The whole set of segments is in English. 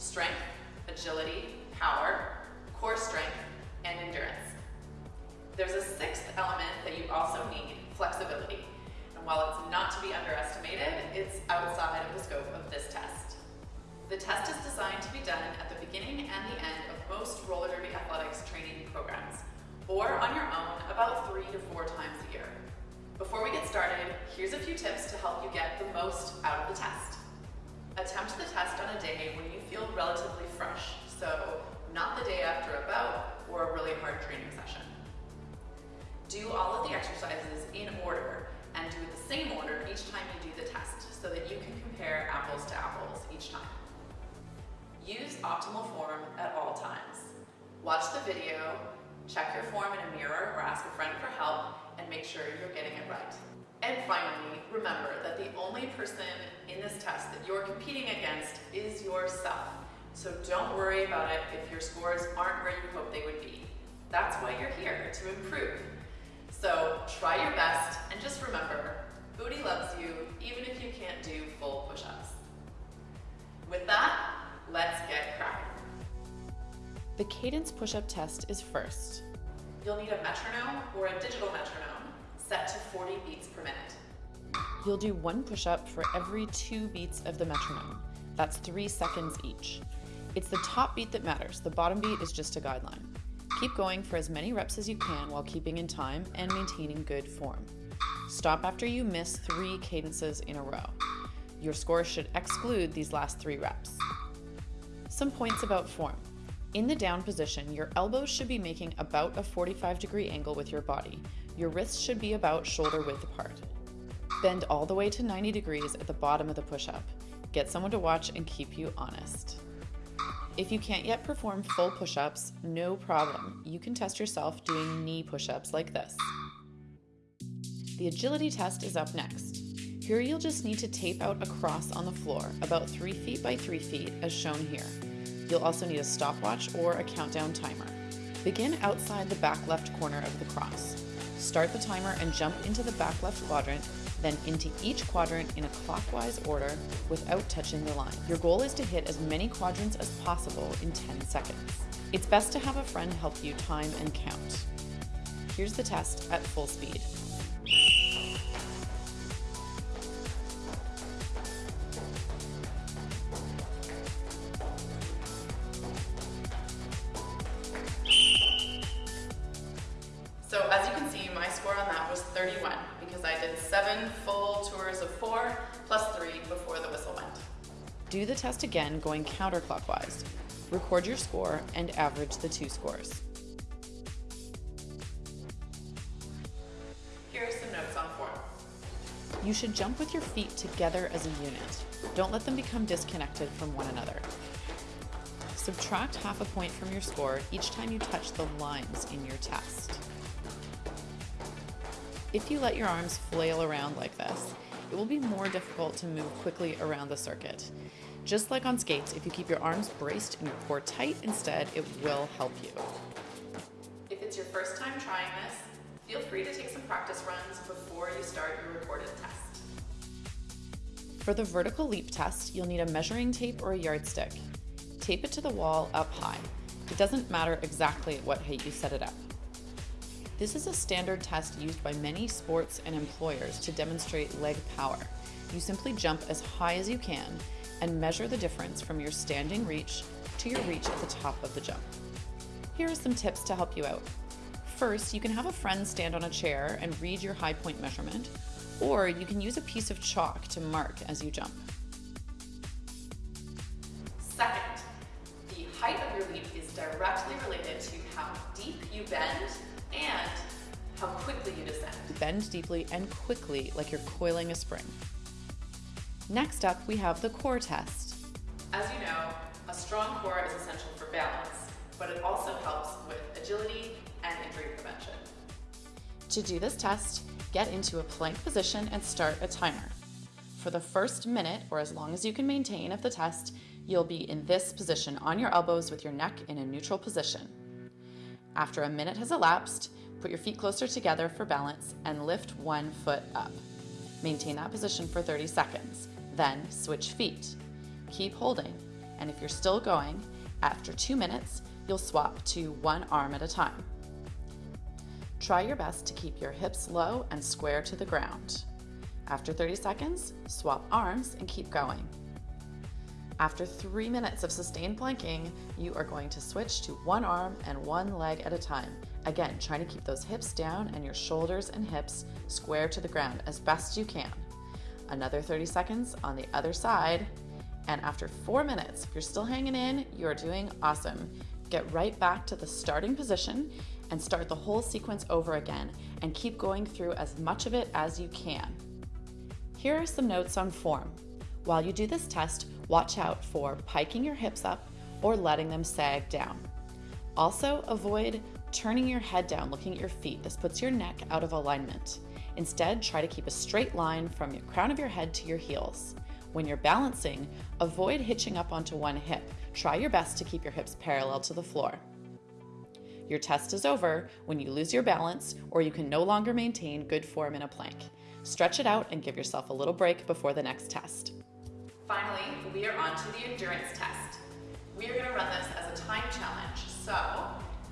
Strength, agility, power, core strength, and endurance. There's a sixth element that you also need, flexibility. And while it's not to be underestimated, it's outside of the scope of this test. The test is designed to be done at the beginning and the end of most roller derby athletics training programs, or on your own about three to four times a year. Before we get started, here's a few tips to help you get the most out of the test. Attempt the test on a day when you feel relatively fresh, so not the day after a bout or a really hard training session. Do all of the exercises in order and do the same order each time you do the test so that you can compare apples to apples each time. Use optimal form at all times. Watch the video, check your form in a mirror or ask a friend for help, make sure you're getting it right. And finally, remember that the only person in this test that you're competing against is yourself. So don't worry about it if your scores aren't where you hope they would be. That's why you're here, to improve. So try your best and just remember, Booty loves you even if you can't do full push-ups. With that, let's get cracking. The cadence push-up test is first. You'll need a metronome or a digital metronome set to 40 beats per minute. You'll do one push-up for every two beats of the metronome. That's three seconds each. It's the top beat that matters. The bottom beat is just a guideline. Keep going for as many reps as you can while keeping in time and maintaining good form. Stop after you miss three cadences in a row. Your score should exclude these last three reps. Some points about form. In the down position, your elbows should be making about a 45 degree angle with your body. Your wrists should be about shoulder width apart. Bend all the way to 90 degrees at the bottom of the push-up. Get someone to watch and keep you honest. If you can't yet perform full push-ups, no problem. You can test yourself doing knee push-ups like this. The agility test is up next. Here you'll just need to tape out a cross on the floor, about 3 feet by 3 feet as shown here. You'll also need a stopwatch or a countdown timer. Begin outside the back left corner of the cross. Start the timer and jump into the back left quadrant, then into each quadrant in a clockwise order without touching the line. Your goal is to hit as many quadrants as possible in 10 seconds. It's best to have a friend help you time and count. Here's the test at full speed. Can see, my score on that was 31 because I did seven full tours of four plus three before the whistle went. Do the test again going counterclockwise. Record your score and average the two scores. Here are some notes on form. You should jump with your feet together as a unit. Don't let them become disconnected from one another. Subtract half a point from your score each time you touch the lines in your test. If you let your arms flail around like this, it will be more difficult to move quickly around the circuit. Just like on skates, if you keep your arms braced and your core tight instead, it will help you. If it's your first time trying this, feel free to take some practice runs before you start your recorded test. For the vertical leap test, you'll need a measuring tape or a yardstick. Tape it to the wall up high. It doesn't matter exactly at what height you set it up. This is a standard test used by many sports and employers to demonstrate leg power. You simply jump as high as you can and measure the difference from your standing reach to your reach at the top of the jump. Here are some tips to help you out. First, you can have a friend stand on a chair and read your high point measurement, or you can use a piece of chalk to mark as you jump. Second, the height of your leap is directly related to how deep you bend you descend. Bend deeply and quickly like you're coiling a spring. Next up, we have the core test. As you know, a strong core is essential for balance, but it also helps with agility and injury prevention. To do this test, get into a plank position and start a timer. For the first minute, or as long as you can maintain of the test, you'll be in this position on your elbows with your neck in a neutral position. After a minute has elapsed, put your feet closer together for balance and lift one foot up. Maintain that position for 30 seconds, then switch feet. Keep holding, and if you're still going, after two minutes, you'll swap to one arm at a time. Try your best to keep your hips low and square to the ground. After 30 seconds, swap arms and keep going. After three minutes of sustained planking, you are going to switch to one arm and one leg at a time. Again, trying to keep those hips down and your shoulders and hips square to the ground as best you can. Another 30 seconds on the other side. And after four minutes, if you're still hanging in, you're doing awesome. Get right back to the starting position and start the whole sequence over again and keep going through as much of it as you can. Here are some notes on form. While you do this test, watch out for piking your hips up or letting them sag down. Also, avoid turning your head down looking at your feet. This puts your neck out of alignment. Instead, try to keep a straight line from your crown of your head to your heels. When you're balancing, avoid hitching up onto one hip. Try your best to keep your hips parallel to the floor. Your test is over when you lose your balance or you can no longer maintain good form in a plank. Stretch it out and give yourself a little break before the next test. Finally, we are on to the endurance test. We are gonna run this as a time challenge. So,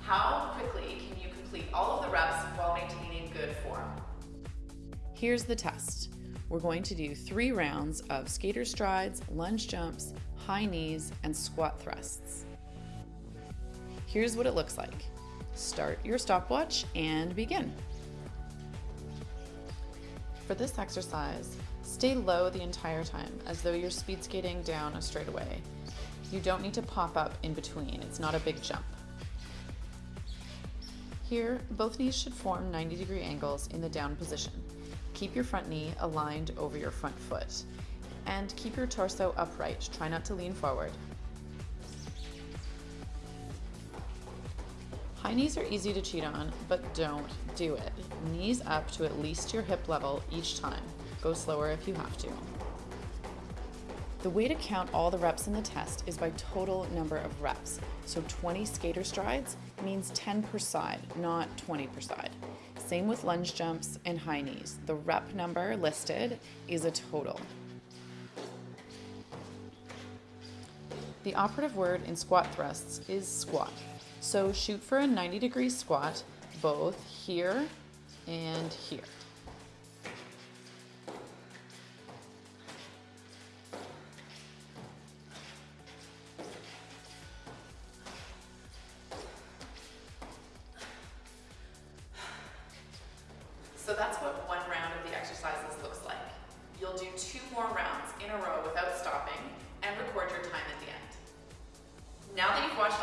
how quickly can you complete all of the reps while maintaining good form? Here's the test. We're going to do three rounds of skater strides, lunge jumps, high knees, and squat thrusts. Here's what it looks like. Start your stopwatch and begin. For this exercise, stay low the entire time as though you're speed skating down a straightaway. You don't need to pop up in between, it's not a big jump. Here, both knees should form 90 degree angles in the down position. Keep your front knee aligned over your front foot and keep your torso upright. Try not to lean forward. High knees are easy to cheat on, but don't do it. Knees up to at least your hip level each time. Go slower if you have to. The way to count all the reps in the test is by total number of reps. So 20 skater strides means 10 per side, not 20 per side. Same with lunge jumps and high knees. The rep number listed is a total. The operative word in squat thrusts is squat. So shoot for a 90 degree squat both here and here.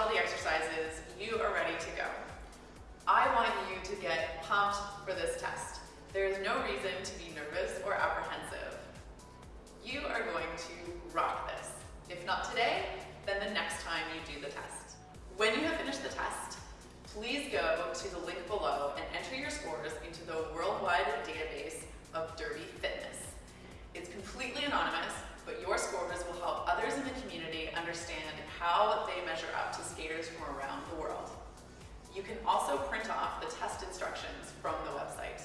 All the exercises, you are ready to go. I want you to get pumped for this test. There is no reason to be nervous or apprehensive. You are going to rock this. If not today, then the next time you do the test. When you have finished the test, please go to the link below and enter your scores into the worldwide database of Derby Fitness. It's completely anonymous, but your scores will help others in the community understand how they measure up you can also print off the test instructions from the website.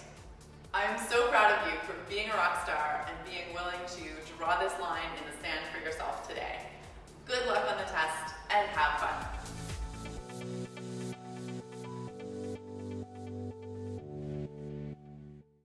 I am so proud of you for being a rock star and being willing to draw this line in the sand for yourself today. Good luck on the test and have fun.